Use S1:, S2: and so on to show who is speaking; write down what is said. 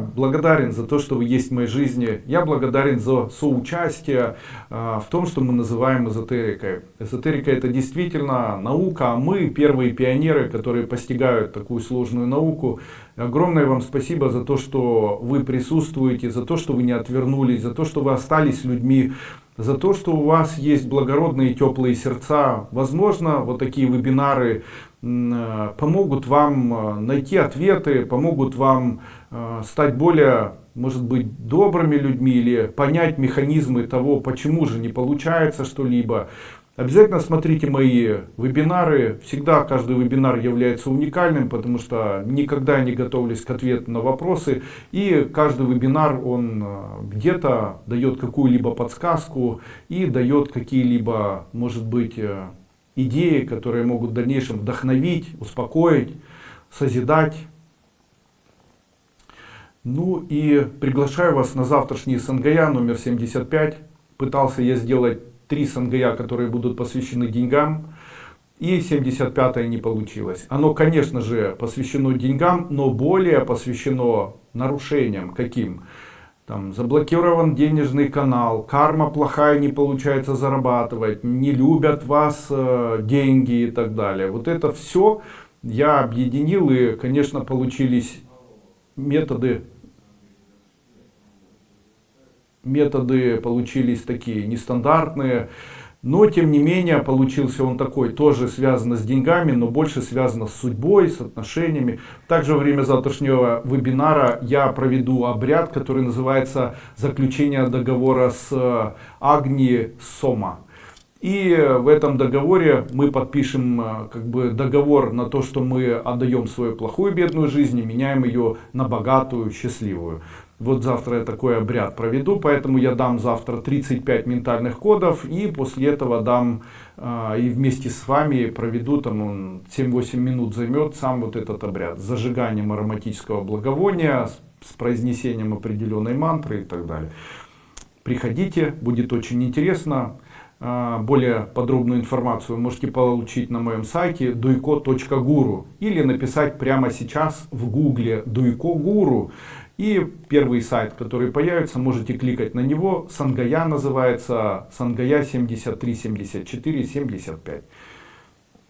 S1: благодарен за то, что вы есть в моей жизни. Я благодарен за соучастие а, в том, что мы называем эзотерикой. Эзотерика это действительно наука, а мы первые пионеры, которые постигают такую сложную науку. Огромное вам спасибо за то, что вы присутствуете, за то, что вы не отвернулись, за то, что вы остались людьми, за то, что у вас есть благородные теплые сердца. Возможно, вот такие вебинары Э, помогут вам э, найти ответы, помогут вам э, стать более, может быть, добрыми людьми или понять механизмы того, почему же не получается что-либо. Обязательно смотрите мои вебинары. Всегда каждый вебинар является уникальным, потому что никогда не готовлюсь к ответу на вопросы. И каждый вебинар, он где-то дает какую-либо подсказку и дает какие-либо, может быть, идеи, которые могут в дальнейшем вдохновить, успокоить, созидать. Ну и приглашаю вас на завтрашний Сангая номер 75. Пытался я сделать три Сангая, которые будут посвящены деньгам. И 75 не получилось. Оно, конечно же, посвящено деньгам, но более посвящено нарушениям. Каким? там заблокирован денежный канал, карма плохая, не получается зарабатывать, не любят вас э, деньги и так далее. Вот это все я объединил и, конечно, получились методы, методы получились такие нестандартные. Но, тем не менее, получился он такой, тоже связано с деньгами, но больше связано с судьбой, с отношениями. Также во время завтрашнего вебинара я проведу обряд, который называется «Заключение договора с э, Агни Сома». И в этом договоре мы подпишем э, как бы договор на то, что мы отдаем свою плохую бедную жизнь и меняем ее на богатую, счастливую. Вот завтра я такой обряд проведу, поэтому я дам завтра 35 ментальных кодов и после этого дам э, и вместе с вами проведу, там он 7-8 минут займет сам вот этот обряд. С зажиганием ароматического благовония, с произнесением определенной мантры и так далее. Приходите, будет очень интересно. А, более подробную информацию можете получить на моем сайте duiko.guru или написать прямо сейчас в гугле duiko guru и первый сайт, который появится, можете кликать на него. Сангая называется, Сангая 73, 74, 75.